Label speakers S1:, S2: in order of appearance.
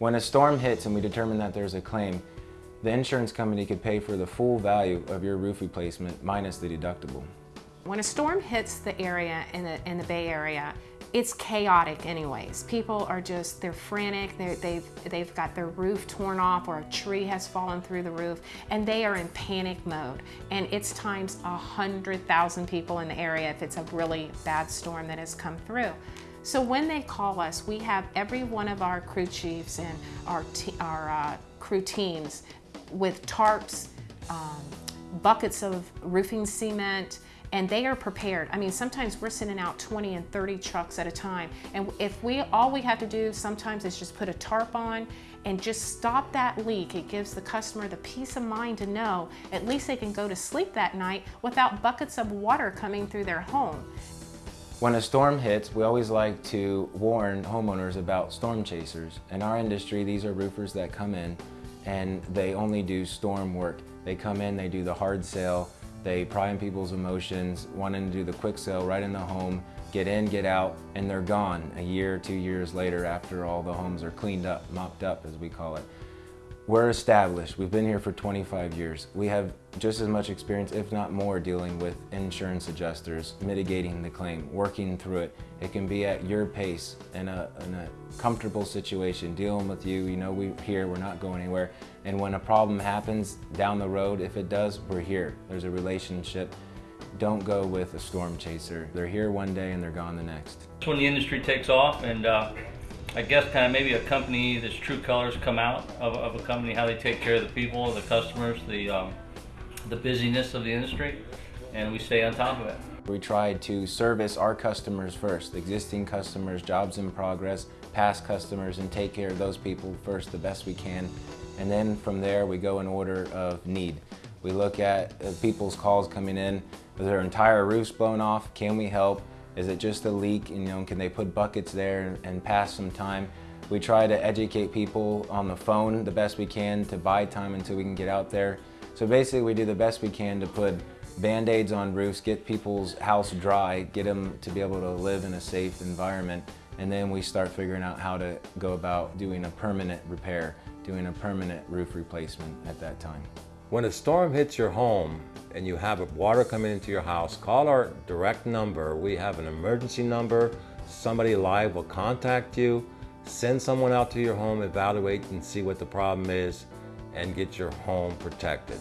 S1: When a storm hits and we determine that there's a claim, the insurance company could pay for the full value of your roof replacement minus the deductible.
S2: When a storm hits the area in the, in the Bay Area, it's chaotic anyways. People are just, they're frantic, they're, they've, they've got their roof torn off or a tree has fallen through the roof and they are in panic mode. And it's times a 100,000 people in the area if it's a really bad storm that has come through. So when they call us, we have every one of our crew chiefs and our, our uh, crew teams with tarps, um, buckets of roofing cement, and they are prepared. I mean, sometimes we're sending out 20 and 30 trucks at a time. And if we, all we have to do sometimes is just put a tarp on and just stop that leak. It gives the customer the peace of mind to know at least they can go to sleep that night without buckets of water coming through their home.
S1: When a storm hits, we always like to warn homeowners about storm chasers. In our industry, these are roofers that come in and they only do storm work. They come in, they do the hard sale, they pry in people's emotions, wanting to do the quick sale right in the home, get in, get out, and they're gone a year, two years later after all the homes are cleaned up, mopped up as we call it. We're established. We've been here for 25 years. We have just as much experience, if not more, dealing with insurance adjusters, mitigating the claim, working through it. It can be at your pace in a, in a comfortable situation, dealing with you. You know, we're here, we're not going anywhere. And when a problem happens down the road, if it does, we're here. There's a relationship. Don't go with a storm chaser. They're here one day and they're gone the next.
S3: When the industry takes off and uh, I guess kind of maybe a company that's true colors come out of, of a company, how they take care of the people, the customers, the, um, the busyness of the industry, and we stay on top of it.
S1: We try to service our customers first, existing customers, jobs in progress, past customers, and take care of those people first the best we can. And then from there, we go in order of need. We look at uh, people's calls coming in, their entire roof's blown off, can we help? Is it just a leak? You know, can they put buckets there and pass some time? We try to educate people on the phone the best we can to buy time until we can get out there. So basically we do the best we can to put band-aids on roofs, get people's house dry, get them to be able to live in a safe environment, and then we start figuring out how to go about doing a permanent repair, doing a permanent roof replacement at that time.
S4: When a storm hits your home and you have water coming into your house, call our direct number. We have an emergency number. Somebody live will contact you. Send someone out to your home, evaluate and see what the problem is, and get your home protected.